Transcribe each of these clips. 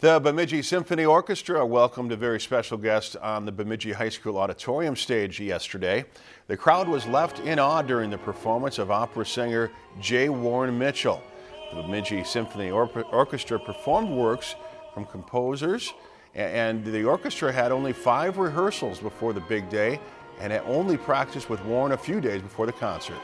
The Bemidji Symphony Orchestra welcomed a very special guest on the Bemidji High School auditorium stage yesterday. The crowd was left in awe during the performance of opera singer J. Warren Mitchell. The Bemidji Symphony Or Orchestra performed works from composers and the orchestra had only five rehearsals before the big day and had only practiced with Warren a few days before the concert.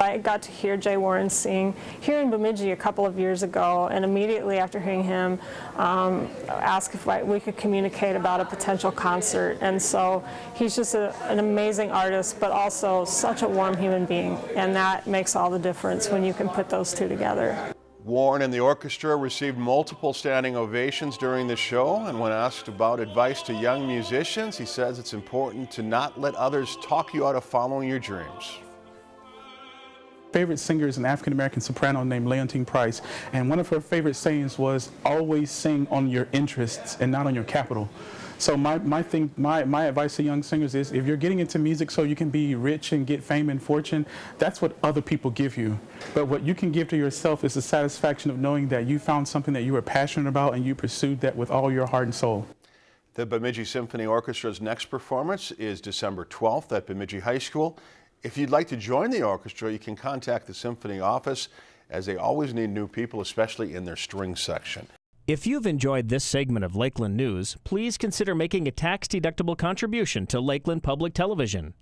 I got to hear Jay Warren sing here in Bemidji a couple of years ago and immediately after hearing him um, asked if I, we could communicate about a potential concert and so he's just a, an amazing artist but also such a warm human being and that makes all the difference when you can put those two together. Warren and the orchestra received multiple standing ovations during the show and when asked about advice to young musicians he says it's important to not let others talk you out of following your dreams favorite singer is an African-American soprano named Leontyne Price, and one of her favorite sayings was, always sing on your interests and not on your capital. So my, my thing, my, my advice to young singers is if you're getting into music so you can be rich and get fame and fortune, that's what other people give you. But what you can give to yourself is the satisfaction of knowing that you found something that you were passionate about and you pursued that with all your heart and soul. The Bemidji Symphony Orchestra's next performance is December 12th at Bemidji High School. If you'd like to join the orchestra, you can contact the Symphony office as they always need new people, especially in their string section. If you've enjoyed this segment of Lakeland News, please consider making a tax-deductible contribution to Lakeland Public Television.